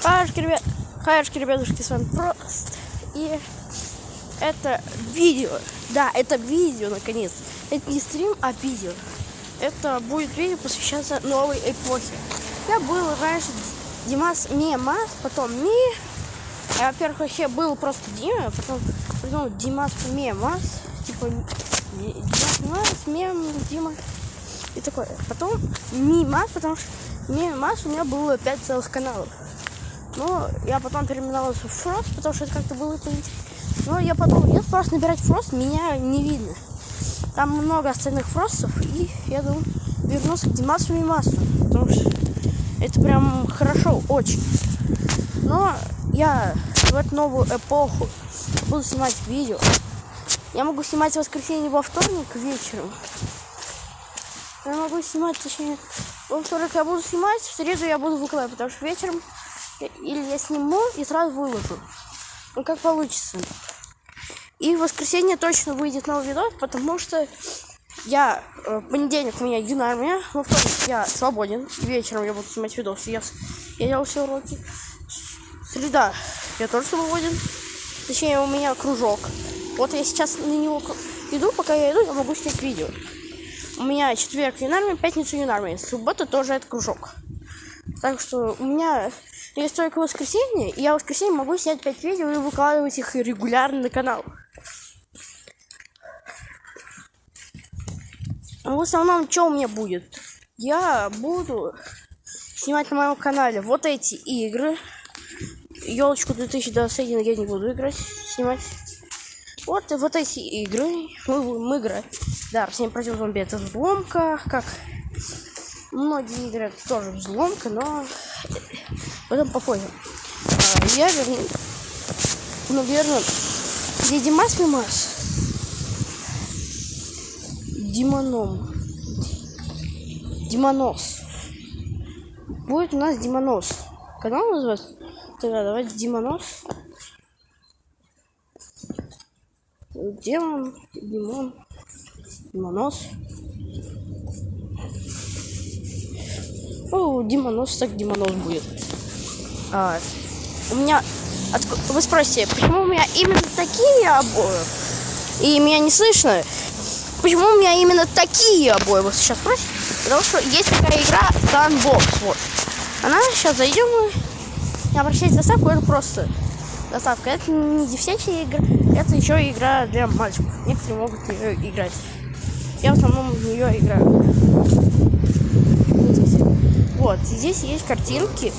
Хайшки, ребят, хайшки, ребятушки, с вами Прост. И это видео. Да, это видео, наконец. Это не стрим, а видео. Это будет видео посвящаться новой эпохе. Я был раньше Димас Мемас, потом Ми. А, во-первых, я был просто Дима, потом придумал Димас Мемас. Типа Димас Мемас, Мем, Дима. И такое. Потом Мимас, потому что Мемас у меня было 5 целых каналов. Но я потом переименовался в Фрост, потому что это как-то было поинтереснее. Но я подумал, если просто набирать Фрост, меня не видно. Там много остальных Фростов, и я думаю, вернусь к Димасу и Масу, потому что это прям хорошо, очень. Но я в эту новую эпоху буду снимать видео. Я могу снимать в воскресенье во вторник вечером. Я могу снимать, точнее, во вторник я буду снимать, в среду я буду выкладывать, потому что вечером или я сниму и сразу выложу. Ну, как получится. И в воскресенье точно выйдет новый видос, потому что я э, понедельник у меня юнармия, во вторник я свободен, вечером я буду снимать видосы, я, я делал все уроки. Среда я тоже свободен, точнее у меня кружок. Вот я сейчас на него иду, пока я иду, я могу снять видео. У меня четверг юнармия, пятница юнармия, суббота тоже это кружок. Так что у меня есть только воскресенье, и я в воскресенье могу снять 5 видео и выкладывать их регулярно на канал. В основном, что у меня будет? Я буду снимать на моем канале вот эти игры. Елочку 2021 я не буду играть, снимать. Вот вот эти игры мы будем играть. Да, 7 против зомби это взломка, как многие игры это тоже взломка, но потом попозже. А, я верну, наверное, где Димас Мимас? Димоном. Димонос. Будет у нас Димонос. Канал называется? Тогда давайте Димонос. Демон, Димон, Димонос. О, Димонос, так Димонос будет. А, у меня... Вы спросите, почему у меня именно такие обои? И меня не слышно? Почему у меня именно такие обои? Вы сейчас спросите? Потому что есть такая игра Gunbox. Вот. Она сейчас зайдем и не обращайтесь доставку, это просто доставка. Это не девчачья игра, это еще игра для мальчиков. Некоторые могут ее играть. Я в основном в нее играю. Вот, здесь есть картинки.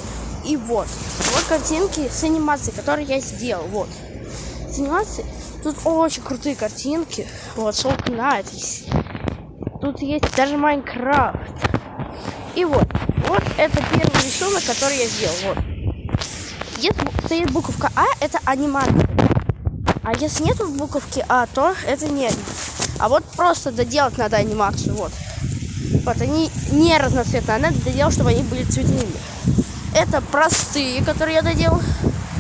И вот, вот картинки с анимацией, которые я сделал. Вот, с анимацией Тут очень крутые картинки. Вот, это. Тут есть даже Майнкрафт. И вот, вот это первый рисунок, который я сделал. Вот. Если стоит буковка А, это анимация. А если нет буковки А, то это не А вот просто доделать надо анимацию. Вот. Вот, они не разноцветные, а надо доделать, чтобы они были цветными. Это простые, которые я доделал.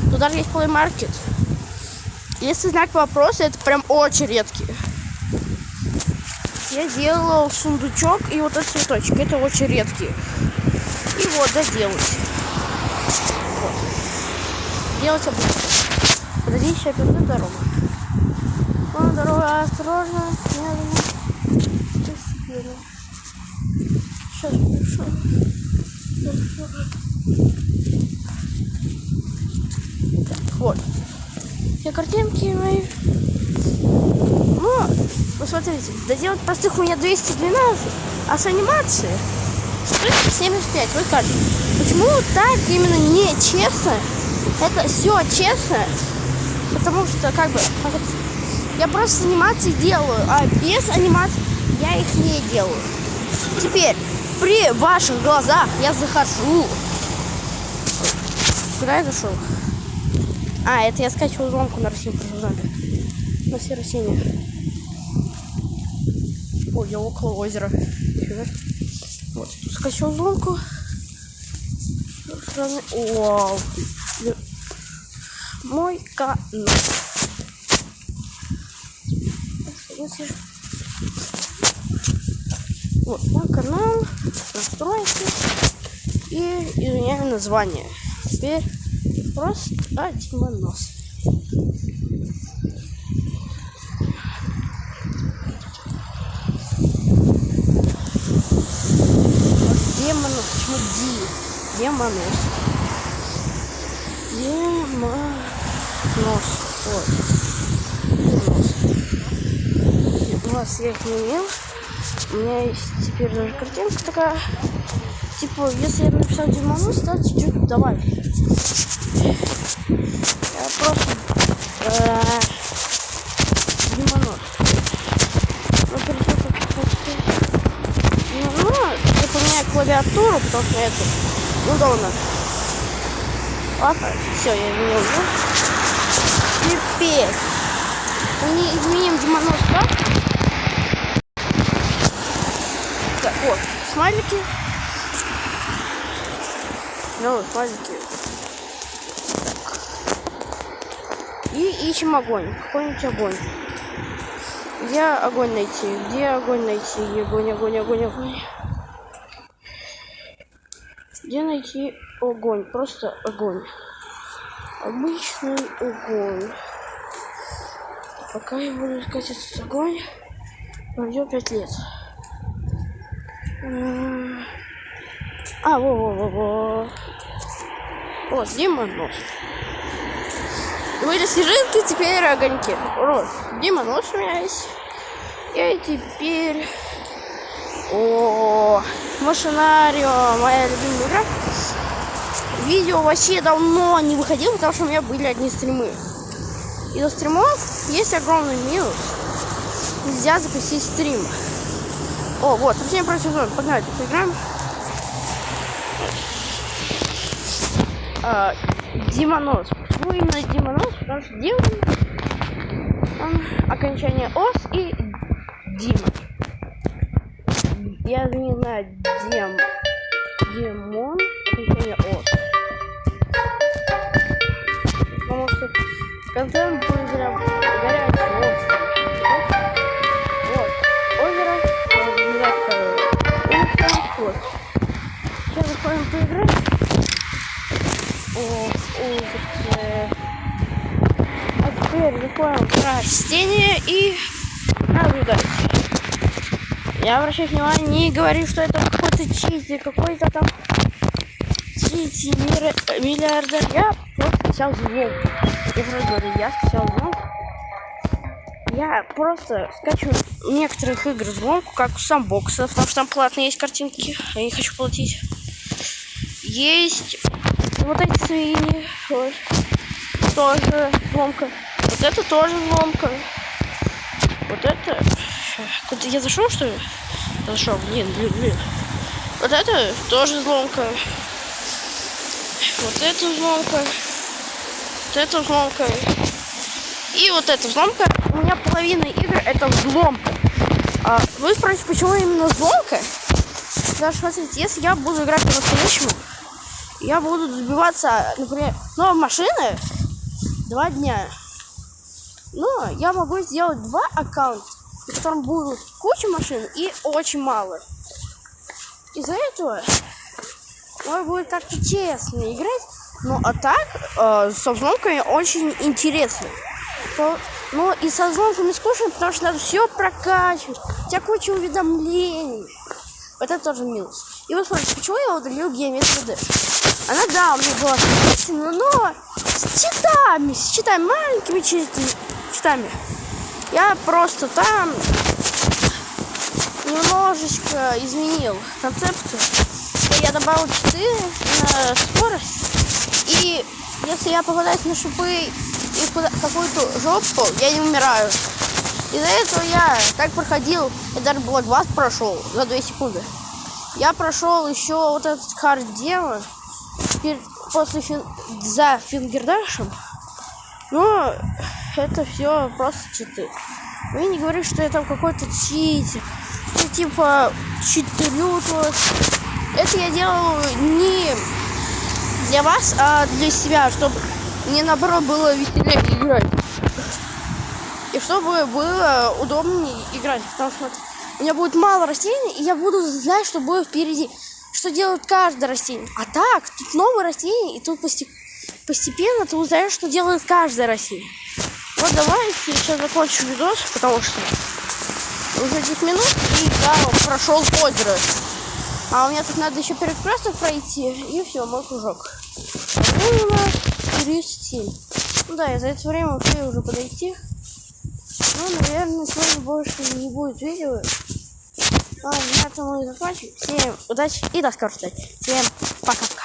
Тут даже есть Play Market. Если знак вопроса, это прям очень редкие. Я делал сундучок и вот этот цветочек. Это очень редкие. И вот, доделать. Вот. Делать обычно. Подожди, сейчас перейду дорогу. О, дорога осторожно, медленно. Постепенно. Сейчас пришел. Так, вот все картинки мои. Но, посмотрите, доделать простых у меня 212, а с анимацией 175. Вы скажете, почему так именно не честно? Это все честно, потому что, как бы, я просто анимации делаю, а без анимации я их не делаю. Теперь, при ваших глазах я захожу. Куда я зашел? А, это я скачивал зомку на Россию зомби. На все растения. Ой, я около озера. Вот, тут скачал зомку. Вау. Мой канал. Вот, мой канал, настройки и изменяем название. Теперь просто одимонос. Демонос, почему Ди? Демонос. Демонос. Ой. Демонос. У вас я их не имел. У меня есть теперь даже картинка такая. Типа, если я написал Демонос, то чуть-чуть давай. Я просто... Э, Демонос. Ну, перед тем, как почти- Ну, ну, я поменяю клавиатуру, потому что это удобно. Ладно, все, я изменил звук. Теперь мы не изменим Демонос так. Так, вот, смайлики. Ну, смайлики. Так. И ищем огонь. Какой-нибудь огонь. Где огонь найти? Где огонь найти? Огонь, огонь, огонь, огонь. Где найти огонь? Просто огонь. Обычный огонь. Пока я буду искать этот огонь, пройдет пять лет. М, А, во-во-во-во. Вот, Дима нос. Были снежинки, теперь огоньки. Вот, Дима нос у меня есть. И теперь... О, Машинарио, моя любимая игра. Видео вообще давно не выходило, потому что у меня были одни стримы. Из-за стримов есть огромный минус. Нельзя запустить стрим. О, вот, совсем против зон. Погнали, поиграем. А, Димонос. Почему именно Димонос? Потому что Димон, он окончание ос и Дима. Я не знаю, Дем, Димон, окончание ос. Потому что контент будет прям горячий, острый. Вот, озеро, э, улица, вот. Сейчас заходим поиграть. О, улице. А теперь заходим в растение и наблюдать. Я обращаю внимание, не говорю, что это какой-то чити, какой-то там чити, мир- миллиардер. Я просто взял взлом. Я просто говорю, я взял взлом. Я просто скачиваю некоторых игр взломку, как у самбокса, потому что там платные есть картинки. Я не хочу платить. Есть вот эти свиньи. Вот. Тоже взломка. Вот это тоже взломка. Вот это... Куда я зашел, что ли? Зашел, блин, блин, блин. Вот это тоже взломка. Вот это взломка. Вот это взломка. И вот эта взломка. У меня половина игр это взломка. А вы спросите, почему именно взломка? Что, смотрите, если я буду играть по-настоящему, я буду добиваться, например, новой машины два дня. Но я могу сделать два аккаунта, на котором будут куча машин и очень мало. Из-за этого можно будет как-то честно играть. Ну а так, э, со взломками очень интересно. То- но и со взломками скучно, потому что надо все прокачивать. У тебя куча уведомлений. Это тоже минус. И вот смотрите, почему я удалил геометрию Dash? Она, да, у меня была соответственно, но с читами, с читами, маленькими читами. Я просто там немножечко изменил концепцию. Я добавил читы на скорость. И если я попадаюсь на шипы и какую-то жопу, я не умираю. Из-за этого я так проходил, я даже Bloodbath прошел за 2 секунды. Я прошел еще вот этот хард демон перед- после фин- за фингердашем. Но это все просто читы. Вы не говорите, что я там какой-то читер. Это типа читерю вот. Это я делал не для вас, а для себя, чтобы мне наоборот было веселее играть. И чтобы было удобнее играть. Потому что у меня будет мало растений, и я буду знать, что будет впереди. Что делает каждое растение. А так, тут новые растения, и тут посте- постепенно ты узнаешь, что делает каждая Россия. Вот давайте сейчас закончу видос, потому что уже 10 минут и да, прошел озеро. А у меня тут надо еще перекресток пройти, и все, мой кружок. Ровно 37. Ну да, и за это время успею уже подойти. Ну, наверное, сегодня больше не будет видео. Ладно, на этом мы закончим. Всем удачи и до скорой встречи. Всем пока-пока.